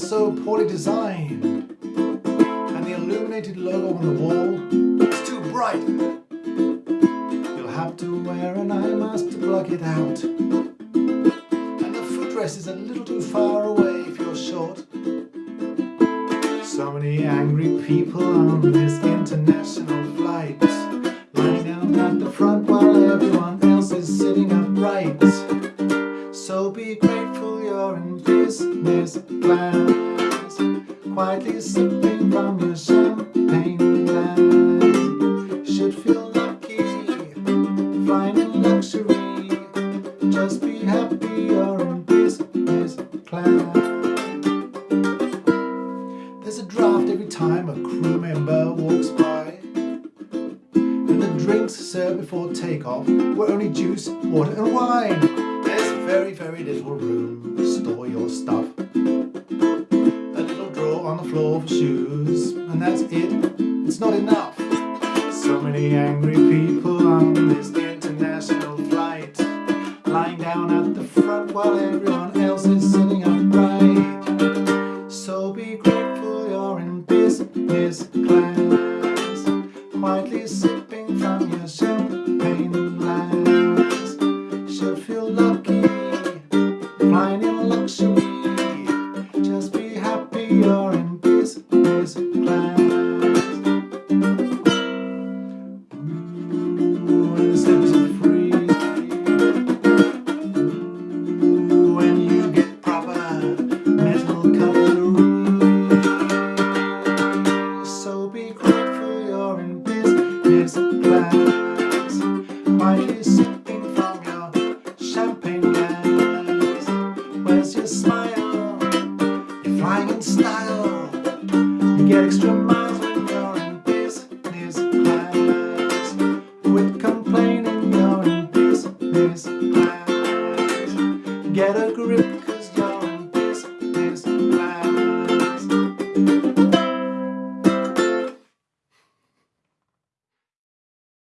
so poorly designed. And the illuminated logo on the wall is too bright. You'll have to wear an eye mask to block it out. And the footrest is a little too far away if you're short. So many angry people on this international flight. Lying down at the front while everyone else is sitting upright. So be grateful you're in business class. Quietly sipping from your champagne glass. Should feel lucky flying in luxury. Just be happy you're in business class. There's a draft every time a crew member walks by. And the drinks served before takeoff were only juice, water and wine. Very, very little room to store your stuff. A little drawer on the floor for shoes, and that's it. It's not enough. So many angry people on this international flight. Lying down at the front while everyone sipping from your champagne glass Where's your smile? You're flying in style. You get extra miles when you're in business class complaining you're in business class Get a grip